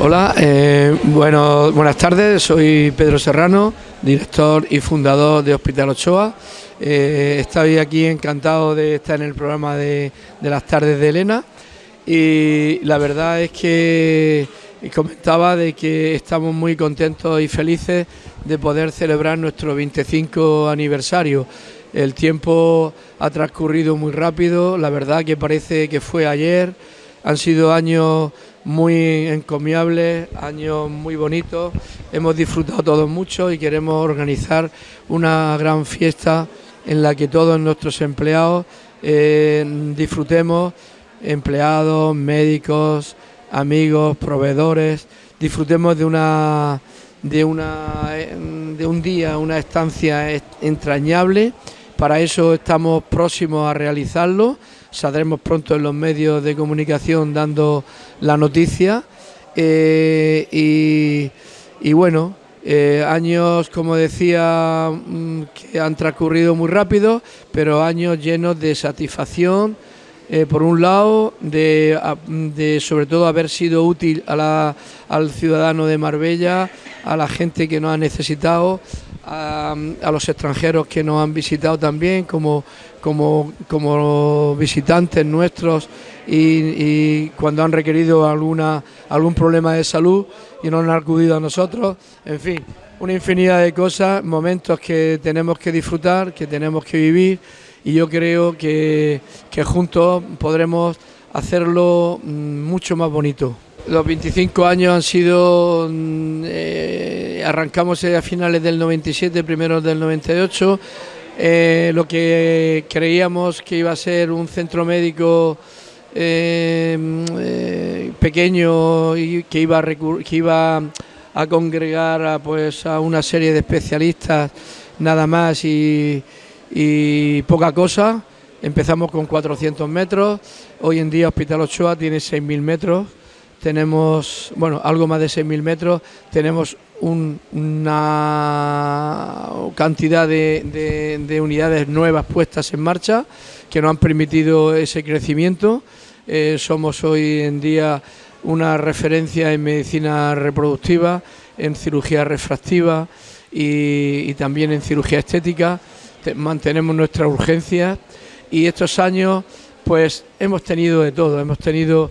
Hola, eh, bueno, buenas tardes, soy Pedro Serrano, director y fundador de Hospital Ochoa. Eh, estoy aquí encantado de estar en el programa de, las tardes de Elena y la verdad es que comentaba de que estamos muy contentos y felices de poder celebrar nuestro 25 aniversario. El tiempo ha transcurrido muy rápido, la verdad que parece que fue ayer, han sido años muy encomiables, años muy bonitos, hemos disfrutado todos mucho y queremos organizar una gran fiesta en la que todos nuestros empleados eh, disfrutemos, empleados, médicos, amigos, proveedores, disfrutemos de una de una de un día, una estancia entrañable. Para eso estamos próximos a realizarlo. Saldremos pronto en los medios de comunicación dando la noticia. Eh, y, bueno, eh, años, como decía, mm, que han transcurrido muy rápido, pero años llenos de satisfacción, eh, por un lado, de, sobre todo haber sido útil al ciudadano de Marbella, a la gente que nos ha necesitado, a, los extranjeros que nos han visitado también como, como, como visitantes nuestros y, cuando han requerido alguna, algún problema de salud y no han acudido a nosotros. En fin, una infinidad de cosas, momentos que tenemos que disfrutar, que tenemos que vivir y yo creo que, que juntos podremos hacerlo mm, mucho más bonito. Los 25 años han sido, mm, eh, arrancamos a finales del 97, primeros del 98, eh, lo que creíamos que iba a ser un centro médico eh, pequeño y que iba, a congregar a, pues, a una serie de especialistas nada más y poca cosa. Empezamos con 400 metros, hoy en día Hospital Ochoa tiene 6.000 metros tenemos, bueno, algo más de 6.000 metros, tenemos una cantidad de, unidades nuevas puestas en marcha que nos han permitido ese crecimiento. Eh, somos hoy en día una referencia en medicina reproductiva, en cirugía refractiva y, también en cirugía estética. mantenemos nuestra urgencia y estos años pues hemos tenido de todo, hemos tenido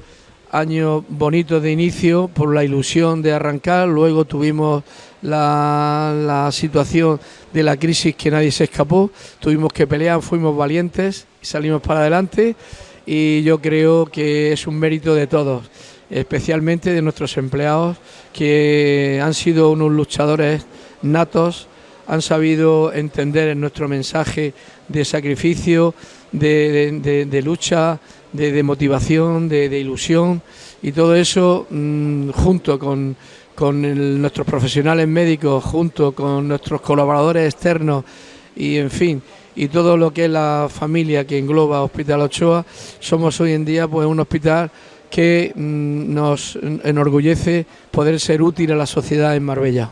año bonito de inicio por la ilusión de arrancar, luego tuvimos la, situación de la crisis que nadie se escapó, tuvimos que pelear, fuimos valientes y salimos para adelante. Y yo creo que es un mérito de todos, especialmente de nuestros empleados que han sido unos luchadores natos, han sabido entender en nuestro mensaje de sacrificio, de lucha, de, motivación, de, ilusión y todo eso mm, junto con, nuestros profesionales médicos, junto con nuestros colaboradores externos y en fin, y todo lo que es la familia que engloba Hospital Ochoa, somos hoy en día pues un hospital que mm, nos enorgullece poder ser útil a la sociedad en Marbella.